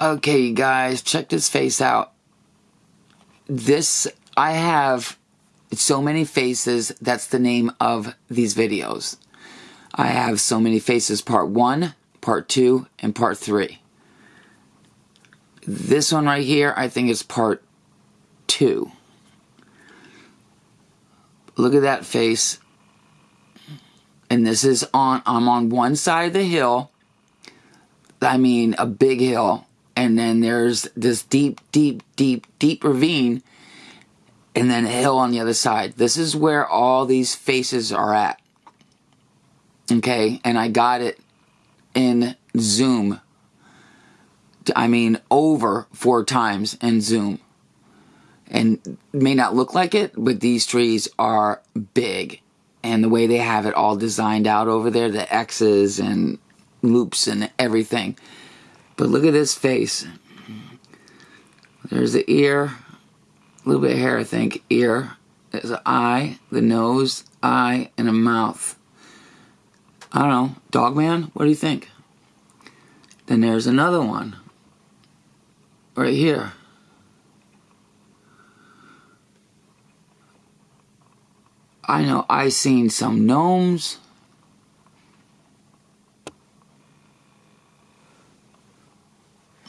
Okay, guys, check this face out. This, I have so many faces. That's the name of these videos. I have so many faces part one, part two, and part three. This one right here, I think is part two. Look at that face. And this is on, I'm on one side of the hill. I mean, a big hill and then there's this deep, deep, deep, deep ravine, and then a hill on the other side. This is where all these faces are at. Okay, and I got it in Zoom. I mean, over four times in Zoom. And may not look like it, but these trees are big. And the way they have it all designed out over there, the X's and loops and everything but look at this face. There's the ear, a little bit of hair, I think. Ear. There's an eye, the nose, eye, and a mouth. I don't know. Dogman? What do you think? Then there's another one. Right here. I know I seen some gnomes.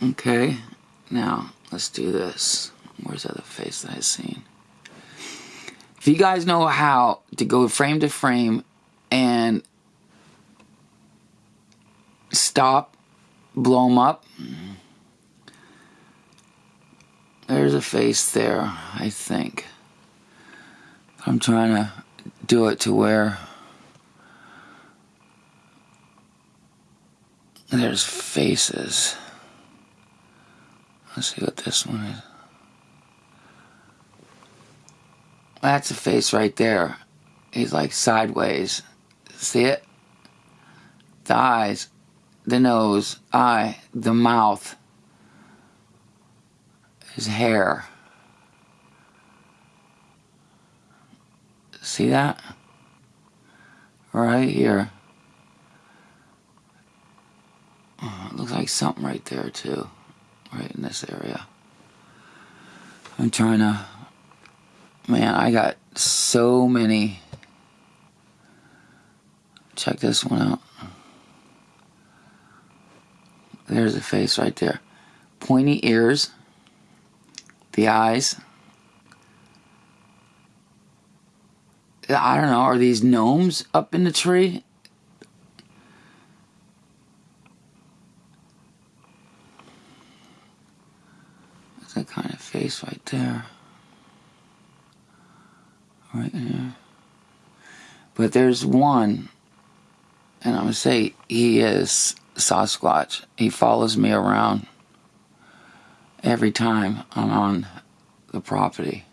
Okay, now let's do this. Where's the other face that I've seen? If you guys know how to go frame to frame and stop, blow them up, there's a face there, I think. I'm trying to do it to where there's faces. Let's see what this one is. That's a face right there. He's like sideways. See it? The eyes, the nose, eye, the mouth, his hair. See that? Right here. Oh, looks like something right there too right in this area. I'm trying to, man, I got so many. Check this one out. There's a face right there. Pointy ears, the eyes. I don't know, are these gnomes up in the tree? That kind of face right there. Right here. But there's one, and I'm going to say he is Sasquatch. He follows me around every time I'm on the property.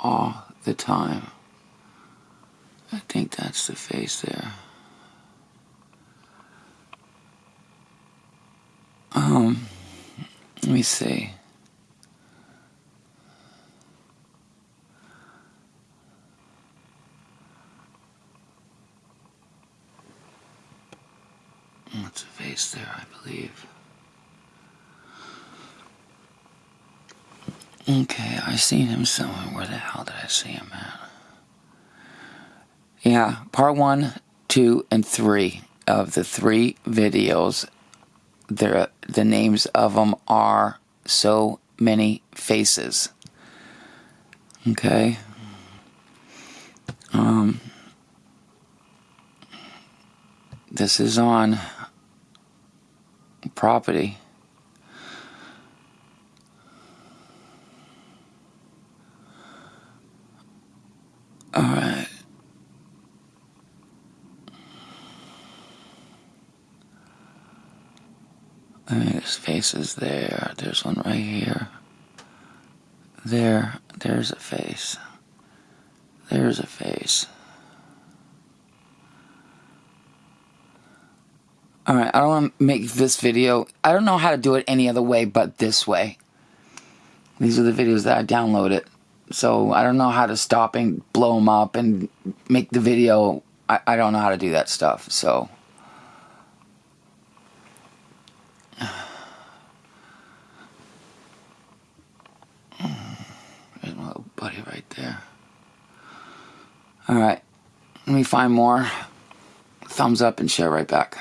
All the time. I think that's the face there. Um, let me see. What's a face there, I believe. Okay, I seen him somewhere. Where the hell did I see him at? Yeah, part one, two, and three of the three videos the the names of them are so many faces. Okay. Um, this is on property. All right. I mean, there's faces there. There's one right here. There. There's a face. There's a face. Alright, I don't want to make this video. I don't know how to do it any other way but this way. These are the videos that I downloaded. So I don't know how to stop and blow them up and make the video. I, I don't know how to do that stuff. So buddy right there. All right. Let me find more. Thumbs up and share right back.